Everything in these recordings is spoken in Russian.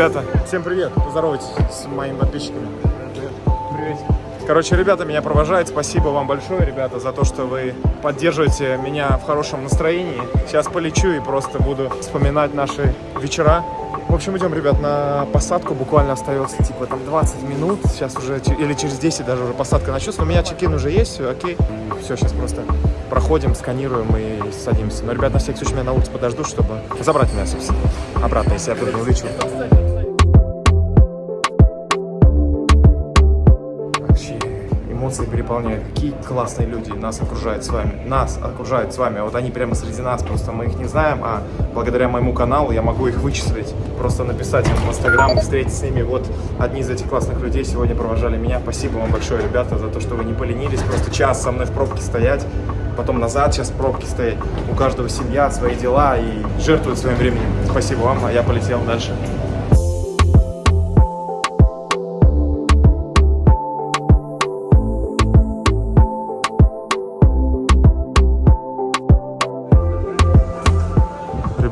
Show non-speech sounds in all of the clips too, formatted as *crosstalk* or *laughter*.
Ребята, всем привет. Поздоровайтесь с моими подписчиками. Привет. Короче, ребята меня провожают. Спасибо вам большое, ребята, за то, что вы поддерживаете меня в хорошем настроении. Сейчас полечу и просто буду вспоминать наши вечера. В общем, идем, ребят, на посадку. Буквально остается, типа, там 20 минут. Сейчас уже, или через 10 даже уже посадка начнется. У меня чекин уже есть, все окей. Все, сейчас просто проходим, сканируем и садимся. Но, ребят, на всякий случай меня на улице подожду, чтобы забрать меня, собственно, обратно, если я тут не улечу. Эмоции переполняют. Какие классные люди нас окружают с вами. Нас окружают с вами. Вот они прямо среди нас. Просто мы их не знаем, а благодаря моему каналу я могу их вычислить. Просто написать им в Инстаграм и встретиться с ними. Вот одни из этих классных людей сегодня провожали меня. Спасибо вам большое, ребята, за то, что вы не поленились. Просто час со мной в пробке стоять потом назад сейчас в пробке стоять. У каждого семья, свои дела и жертвуют своим временем. Спасибо вам, а я полетел дальше.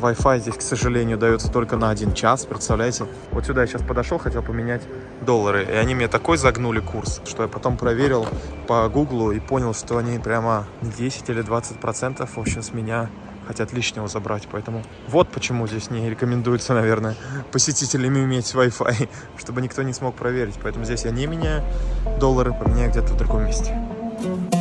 Wi-Fi здесь, к сожалению, дается только на один час, представляете? Вот сюда я сейчас подошел, хотел поменять доллары, и они мне такой загнули курс, что я потом проверил по гуглу и понял, что они прямо 10 или 20 процентов, в общем, с меня хотят лишнего забрать, поэтому вот почему здесь не рекомендуется, наверное, посетителям иметь Wi-Fi, *laughs* чтобы никто не смог проверить, поэтому здесь я не меняю доллары, поменяю где-то в другом месте. Ребята,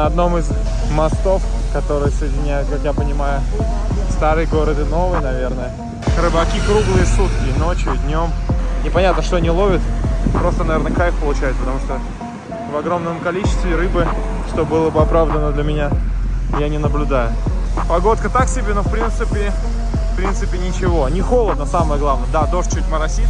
на одном из мостов, которые соединяют, как я понимаю, старый город и новый, наверное. Рыбаки круглые сутки, ночью, днем. Непонятно, что они ловят. Просто, наверное, кайф получают, потому что в огромном количестве рыбы, что было бы оправдано для меня, я не наблюдаю. Погодка так себе, но в принципе, в принципе ничего. Не холодно, самое главное. Да, дождь чуть моросит.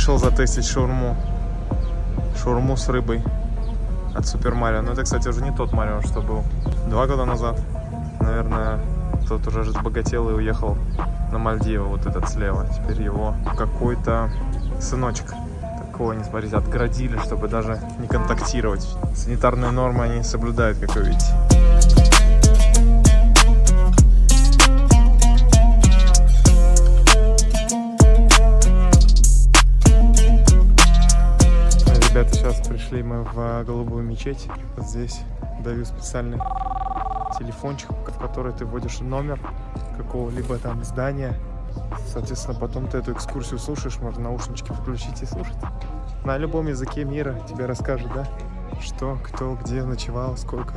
Пришел затестить шаурму. Шаурму с рыбой от Супер Марио. Но это, кстати, уже не тот Марио, что был два года назад. Наверное, тот уже разбогател и уехал на Мальдивы, вот этот слева. Теперь его какой-то сыночек. Такого, не смотрите, отгородили, чтобы даже не контактировать. Санитарные нормы они соблюдают, как вы видите. Пришли мы в голубую мечеть. Вот здесь даю специальный телефончик, в который ты вводишь номер какого-либо там здания. Соответственно, потом ты эту экскурсию слушаешь, можно наушнички включить и слушать. На любом языке мира тебе расскажут, да? Что, кто, где ночевал, сколько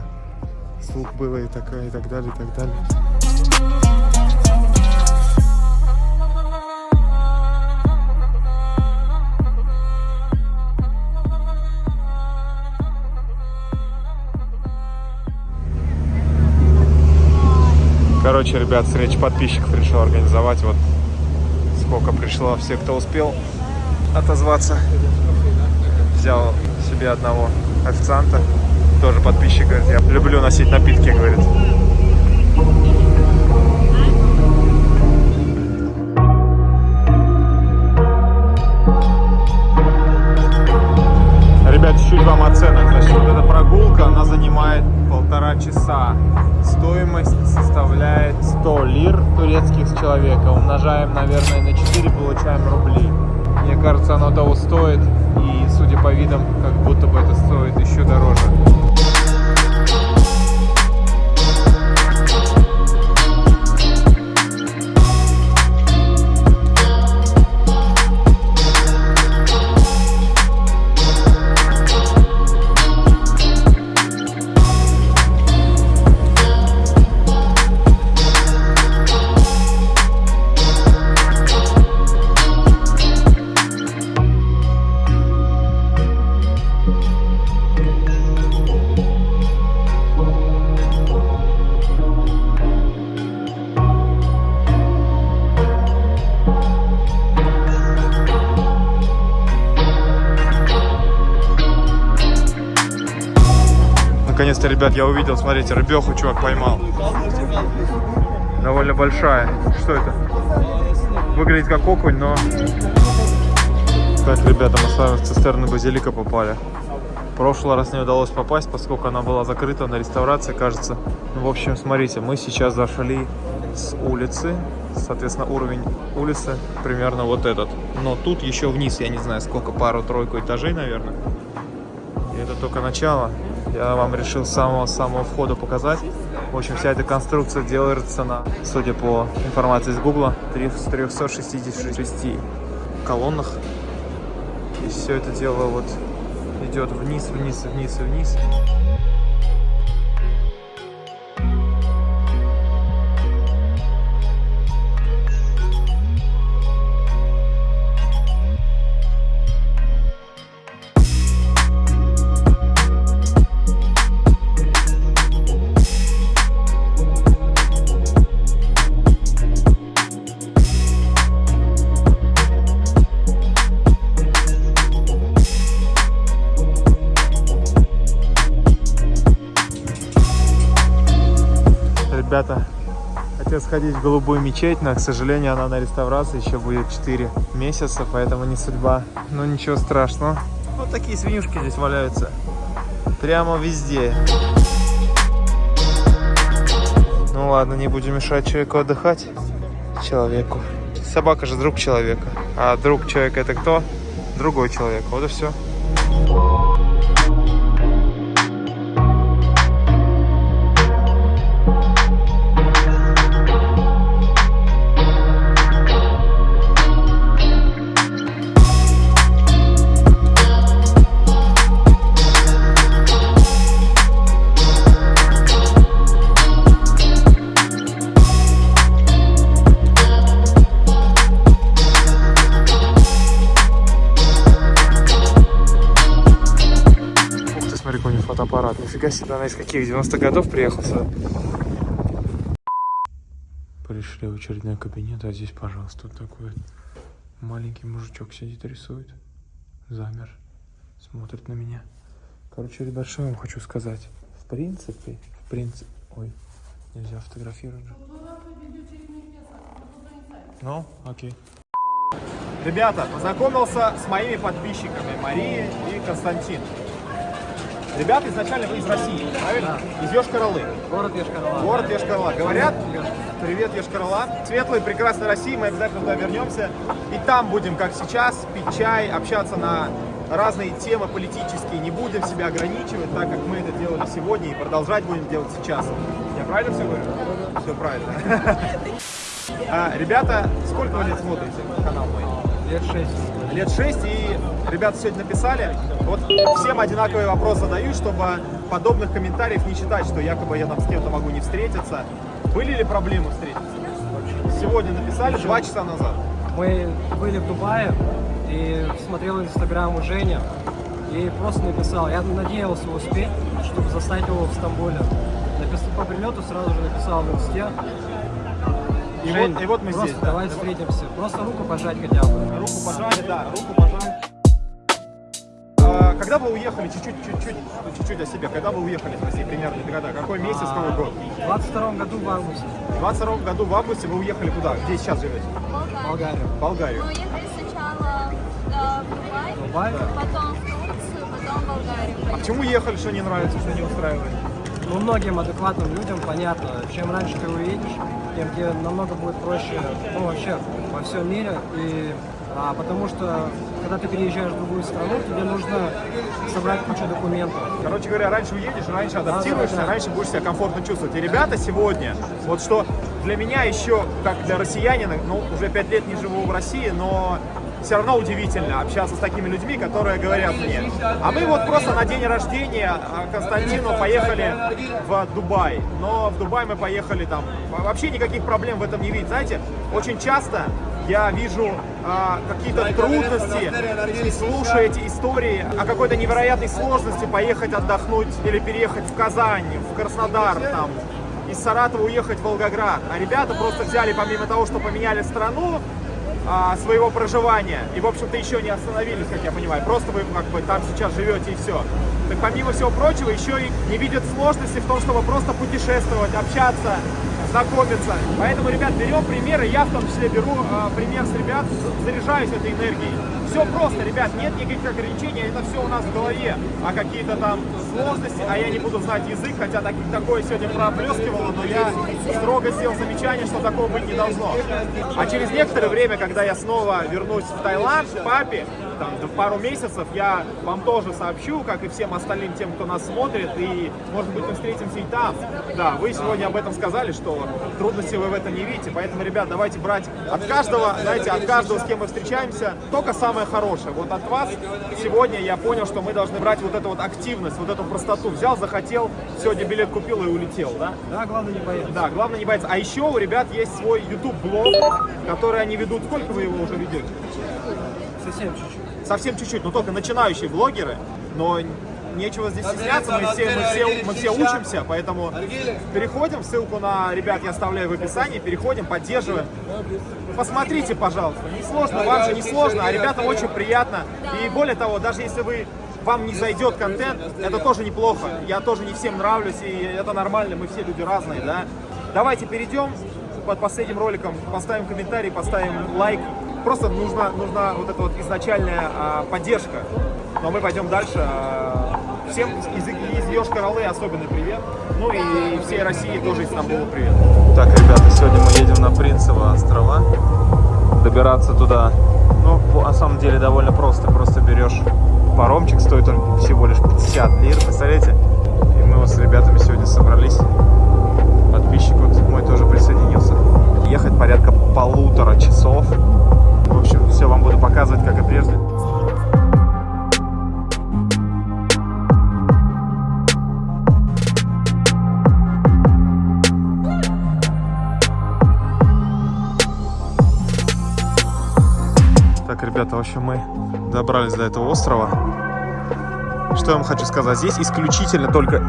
слуг было и такое, и так далее, и так далее. Короче, ребят, встреча подписчиков решил организовать. Вот сколько пришло, все, кто успел отозваться. Взял себе одного официанта, тоже подписчик, говорит, я люблю носить напитки, говорит. Ребят, чуть-чуть вам оценок. Значит, вот эта прогулка она занимает полтора часа. Стоимость составляет 100 лир турецких с человека. Умножаем, наверное, на 4, получаем рубли. Мне кажется, оно того стоит. И, судя по видам, как будто бы это стоит еще дороже. Наконец-то, ребят, я увидел, смотрите, рыбеху чувак поймал. Довольно большая. Что это? Выглядит как окунь, но... Так, ребята, мы с вами в цистерну базилика попали. Прошлый раз не удалось попасть, поскольку она была закрыта на реставрации, кажется. Ну, в общем, смотрите, мы сейчас зашли с улицы. Соответственно, уровень улицы примерно вот этот. Но тут еще вниз, я не знаю, сколько, пару-тройку этажей, наверное. И это только начало. Я вам решил с самого-самого входа показать. В общем, вся эта конструкция делается на, судя по информации из Гугла, 366 колоннах. И все это дело вот идет вниз, вниз, вниз и вниз. Ребята, хотел сходить в голубую мечеть, но, к сожалению, она на реставрации еще будет 4 месяца, поэтому не судьба. Но ничего страшного. Вот такие свинюшки здесь валяются. Прямо везде. Ну ладно, не будем мешать человеку отдыхать. Человеку. Собака же друг человека. А друг человека это кто? Другой человек. Вот и все. Она из каких? 90-х годов приехал сюда. Пришли в очередной кабинет, а здесь, пожалуйста, вот такой вот маленький мужичок сидит, рисует. Замер. Смотрит на меня. Короче, ребят, что я вам хочу сказать. В принципе, в принципе... Ой, нельзя фотографировать же. Ну, окей. Ребята, познакомился с моими подписчиками Марией и Константин. Ребята изначально вы из России, правильно? Из Йошкар-Олы. Город Ешкарала. Город Йошкар-Ола. Говорят, привет, Йошкар-Ола. Светлой, прекрасной России, мы обязательно туда вернемся. И там будем, как сейчас, пить чай, общаться на разные темы политические. Не будем себя ограничивать, так как мы это делали сегодня и продолжать будем делать сейчас. Я правильно все говорю? Все правильно. *laughs* А, Ребята, сколько вы лет смотрите канал мой? Лет шесть. Лет 6, и ребята сегодня написали, вот всем одинаковый вопрос задаю, чтобы подобных комментариев не читать, что якобы я там с кем-то могу не встретиться. Были ли проблемы встретиться? Сегодня написали, два часа назад. Мы были в Дубае и смотрел инстаграм у Жени и просто написал. Я надеялся успеть, чтобы застать его в Стамбуле. Написал по прилету, сразу же написал в инсте. И Жень, вот- и вот мы просто здесь, да. давай встретимся. Просто руку пожать хотя бы. Руку пожали, да, руку пожали. А, Когда вы уехали, чуть-чуть, чуть-чуть, чуть-чуть о себе, когда вы уехали из России, примерно, когда, какой месяц, какой год? В 22 году в августе. В 22 году в августе вы уехали куда? Где сейчас живете? в Болгарию. В Болгарию. Мы уехали сначала в Дубай, Дубай? потом в Турцию, потом в Болгарию. А почему ехали, что не нравится, что не устраивает? Ну, многим адекватным людям понятно, чем раньше ты уедешь, тем тебе намного будет проще, ну, вообще, во всем мире. И, а, потому что, когда ты переезжаешь в другую страну, тебе нужно собрать кучу документов. Короче говоря, раньше уедешь, раньше адаптируешься, да, да. раньше будешь себя комфортно чувствовать. И ребята сегодня, вот что для меня еще, как для россиянина, ну, уже пять лет не живу в России, но все равно удивительно общаться с такими людьми, которые говорят мне, а мы вот просто на день рождения а, Константину поехали в Дубай, но в Дубай мы поехали там, вообще никаких проблем в этом не видеть, знаете, очень часто я вижу а, какие-то трудности, слушая эти истории о какой-то невероятной сложности поехать отдохнуть или переехать в Казань, в Краснодар, там, из Саратова уехать в Волгоград. А ребята просто взяли, помимо того, что поменяли страну, а, своего проживания. И, в общем-то, еще не остановились, как я понимаю. Просто вы как бы там сейчас живете и все. Так помимо всего прочего, еще и не видят сложности в том, чтобы просто путешествовать, общаться, знакомиться. Поэтому, ребят, берем примеры. Я в том числе беру а, пример с ребят, заряжаюсь этой энергией. Все просто, ребят, нет никаких ограничений, это все у нас в голове. А какие-то там сложности, а я не буду знать язык, хотя так, такое сегодня проплескивало, но я строго сделал замечание, что такого быть не должно. А через некоторое время, когда я снова вернусь в Таиланд к папе, там, до пару месяцев, я вам тоже сообщу, как и всем остальным тем, кто нас смотрит, и, может быть, мы встретимся и там. Да, вы сегодня об этом сказали, что трудностей вы в этом не видите, поэтому, ребят, давайте брать от каждого, знаете, от каждого, с кем мы встречаемся, только самое хорошее. Вот от вас сегодня я понял, что мы должны брать вот эту вот активность, вот эту простоту. Взял, захотел, сегодня билет купил и улетел, да? Да, главное не бояться. Да, главное не бояться. А еще у ребят есть свой YouTube-блог, который они ведут. Сколько вы его уже ведете? Совсем чуть-чуть. Совсем чуть-чуть, но только начинающие блогеры. Но нечего здесь стесняться, мы все, мы все, мы все учимся, поэтому переходим, ссылку на ребят я оставляю в описании, переходим, поддерживаем. Посмотрите, пожалуйста, не сложно, вам же не сложно, а ребятам очень приятно. И более того, даже если вы вам не зайдет контент, это тоже неплохо. Я тоже не всем нравлюсь, и это нормально, мы все люди разные, да. Давайте перейдем под последним роликом, поставим комментарий, поставим лайк. Просто нужна, нужна вот эта вот изначальная а, поддержка. Но мы пойдем дальше. А, всем из, из Йошкар-Олы особенный привет. Ну и всей России тоже из Стамбула привет. Так, ребята, сегодня мы едем на Принцево острова. Добираться туда, ну, на самом деле довольно просто. Просто берешь паромчик, стоит он всего лишь 50 лир, представляете? И мы вот с ребятами сегодня собрались. Подписчик вот мой тоже присоединился. Ехать порядка полутора часов. Все вам буду показывать, как и прежде. Так, ребята, в общем, мы добрались до этого острова. Что я вам хочу сказать? Здесь исключительно только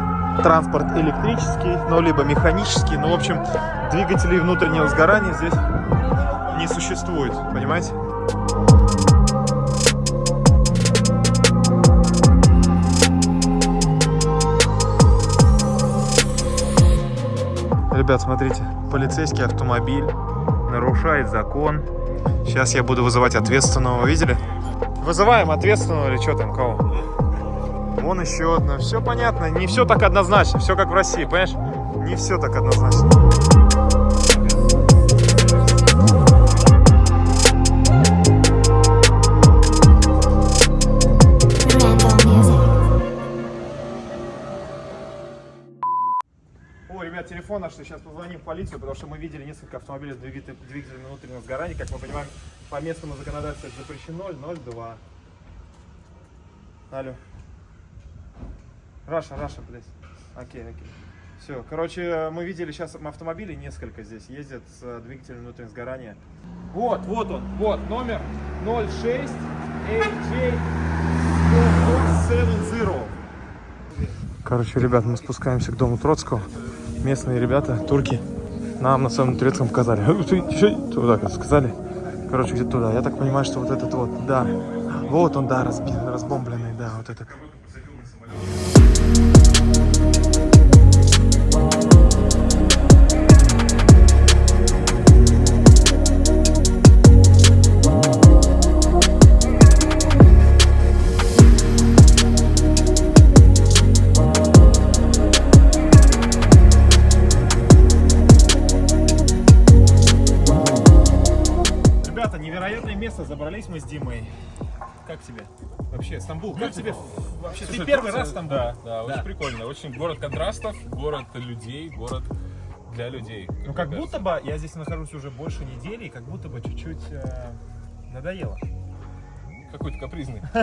транспорт электрический, ну, либо механический. Ну, в общем, двигателей внутреннего сгорания здесь не существует, понимаете? Ребят, смотрите, полицейский автомобиль нарушает закон. Сейчас я буду вызывать ответственного, видели? Вызываем ответственного или что там, кого? Вон еще одна. Все понятно, не все так однозначно, все как в России, понимаешь? Не все так однозначно. Ребят, телефон наш, сейчас позвоним в полицию, потому что мы видели несколько автомобилей с двигателем, двигателем внутреннего сгорания. Как мы понимаем, по местному законодательству это запрещено 002. Алло. Russia, Russia, блядь. Окей, окей. Все, короче, мы видели сейчас автомобили несколько здесь ездят с э, двигателем внутреннего сгорания. Вот, вот он, вот, номер 06 AJ 70. Короче, ребят, мы спускаемся к дому Троцкого. Местные ребята, турки, нам на своем турецком показали. Вот так сказали. Короче, где-то туда. Я так понимаю, что вот этот вот, да. Вот он, да, разбомбленный, да, вот этот. Забрались мы с Димой. Как тебе? Вообще, Стамбул, как Люди- тебе? Вообще, Слушай, ты первый раз в Стамбуле? Да, да, Да. очень прикольно. Очень город контрастов, город людей, город для людей. Ну, как мне будто бы я здесь нахожусь уже больше недели, и как будто бы чуть-чуть э, надоело. кажется. Какой-то капризный. *laughs*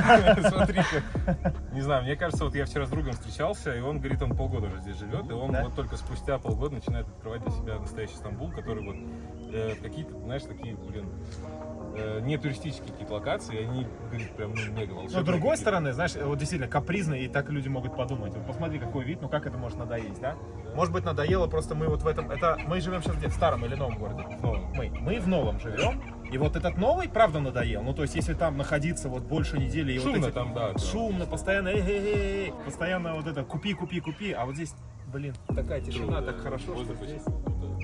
Смотри, как. Не знаю, мне кажется, вот я вчера с другом встречался, и он говорит, он полгода уже здесь живет, и он вот только спустя полгода начинает открывать для себя настоящий Стамбул, который вот э, какие-то, знаешь, такие, блин, э, не туристические какие-то локации, и они, говорит, прям ну, мега волшебные. Но с другой стороны, знаешь, вот действительно капризно, и так люди могут подумать. Вот посмотри, какой вид, ну как это может надоесть, да? Может быть, надоело, просто мы вот в этом... Это мы живем сейчас где? В старом или новом городе? Ну, Мы. Мы в новом живем. И вот этот новый, правда, надоел. Ну, то есть, если там находиться вот больше недели и вот Шумно эти- там, да, да. Шумно, постоянно, эй, эй, эй, эй, постоянно вот это купи, купи, купи. А вот здесь, блин, такая тишина, так хорошо, что здесь...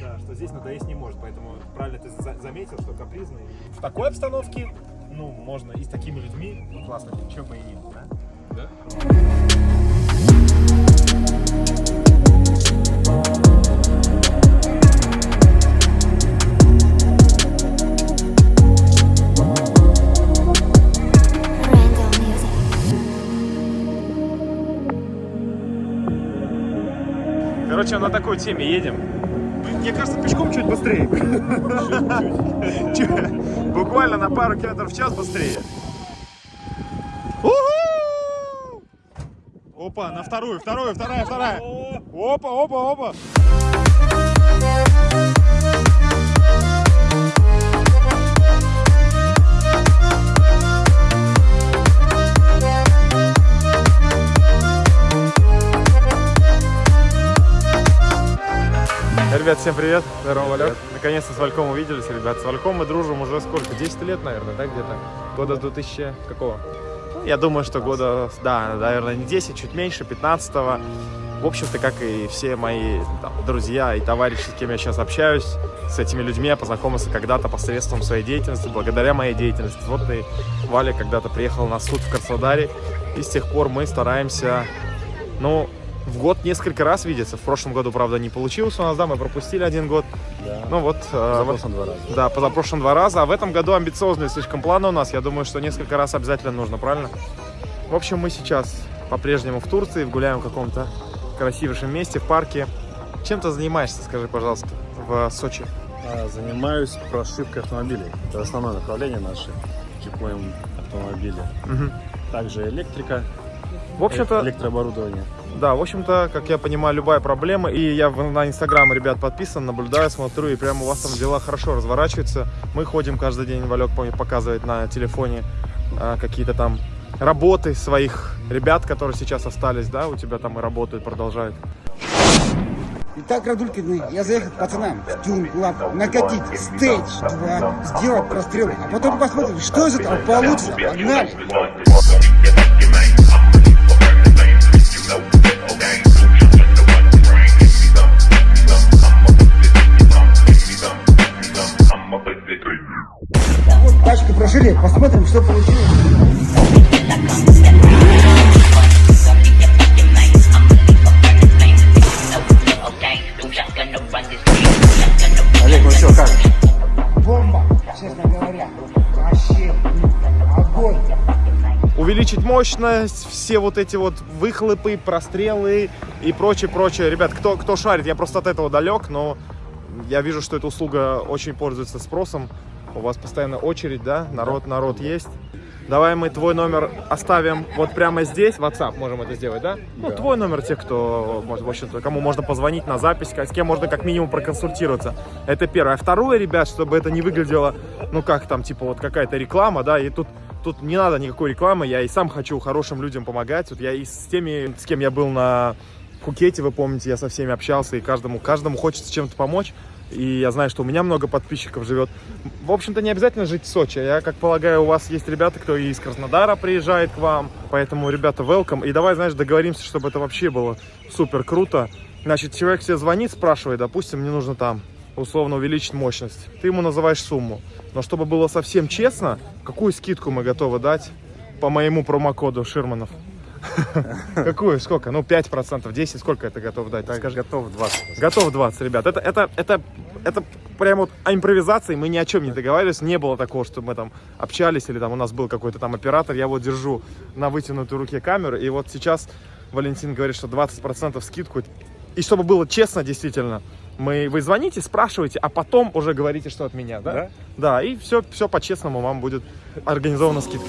Да, что здесь надоесть не может, поэтому правильно ты за- заметил, что капризный. В такой обстановке, ну, можно и с такими людьми, ну, классно, чем бы и не было, да? да? Короче, на такой теме едем. Мне кажется, пешком чуть быстрее. Чуть. Буквально на пару километров в час быстрее. Опа, на вторую, вторую, вторая, вторая. Опа, опа, опа. Ребят, всем привет. Здорово, Валек. Наконец-то с Вальком увиделись, ребят. С Вальком мы дружим уже сколько? 10 лет, наверное, да, где-то? Года с 2000 какого? Ну, Я думаю, что года, да, наверное, не 10, чуть меньше, 15 -го. В общем-то, как и все мои там, друзья и товарищи, с кем я сейчас общаюсь, с этими людьми я познакомился когда-то посредством своей деятельности, благодаря моей деятельности. Вот и Валя когда-то приехал на суд в Краснодаре, и с тех пор мы стараемся, ну, в год несколько раз видеться. В прошлом году, правда, не получилось у нас, да, мы пропустили один год. Да. Ну вот, э, вот- два раза. да, позапрошлом два раза, а в этом году амбициозные слишком планы у нас. Я думаю, что несколько раз обязательно нужно, правильно? В общем, мы сейчас по-прежнему в Турции, гуляем в каком-то красивейшем месте, в парке. Чем ты занимаешься, скажи, пожалуйста, в Сочи? А, Занимаюсь прошивкой автомобилей. Это основное направление наше. Чипуем автомобили. Мгм. Также электрика, В общем-то, электрооборудование. Да, в общем-то, как я понимаю, любая проблема. И я на Инстаграм, ребят, подписан, наблюдаю, смотрю, и прямо у вас там дела хорошо разворачиваются. Мы ходим каждый день, Валек показывает на телефоне а, какие-то там работы своих ребят, которые сейчас остались, да, у тебя там и работают, продолжают. Итак, Радулькины, я заехал к пацанам в тюн клаб накатить стейдж 2, сделать прострел, а потом посмотрим, что из этого получится. Погнали! Прошили, посмотрим, что получилось. Олег, ну что, как? Бомба, честно говоря. Вообще, огонь. увеличить мощность, все вот эти вот выхлопы, прострелы и прочее, прочее. Ребят, кто, кто шарит, я просто от этого далек, но я вижу, что эта услуга очень пользуется спросом. У вас постоянно очередь, да? Народ, народ есть. Давай мы твой номер оставим вот прямо здесь, в WhatsApp можем это сделать, да? Ну, твой номер тех, кто, может, в общем-то, кому можно позвонить на запись, с кем можно как минимум проконсультироваться. Это первое. А второе, ребят, чтобы это не выглядело, ну, как там, типа, вот какая-то реклама, да, и тут Тут не надо никакой рекламы, я и сам хочу хорошим людям помогать. Вот я и с теми, с кем я был на Пхукете, вы помните, я со всеми общался, и каждому, каждому хочется чем-то помочь. И я знаю, что у меня много подписчиков живет. В общем-то, не обязательно жить в Сочи. Я, как полагаю, у вас есть ребята, кто из Краснодара приезжает к вам. Поэтому, ребята, welcome. И давай, знаешь, договоримся, чтобы это вообще было супер круто. Значит, человек тебе звонит, спрашивает, допустим, мне нужно там условно увеличить мощность. Ты ему называешь сумму. Но чтобы было совсем честно, какую скидку мы готовы дать по моему промокоду Ширманов? *laughs* Какую? Сколько? Ну, 5%, 10, сколько это готов дать? Скажи. готов 20. Готов 20, ребят. Это, это, это, это прям вот о импровизации мы ни о чем не договаривались. Не было такого, что мы там общались или там у нас был какой-то там оператор. Я вот держу на вытянутой руке камеру. И вот сейчас Валентин говорит, что 20% скидку. И чтобы было честно, действительно, мы, вы звоните, спрашиваете, а потом уже говорите, что от меня, да? Да. Да, и все, все по-честному вам будет организована скидка.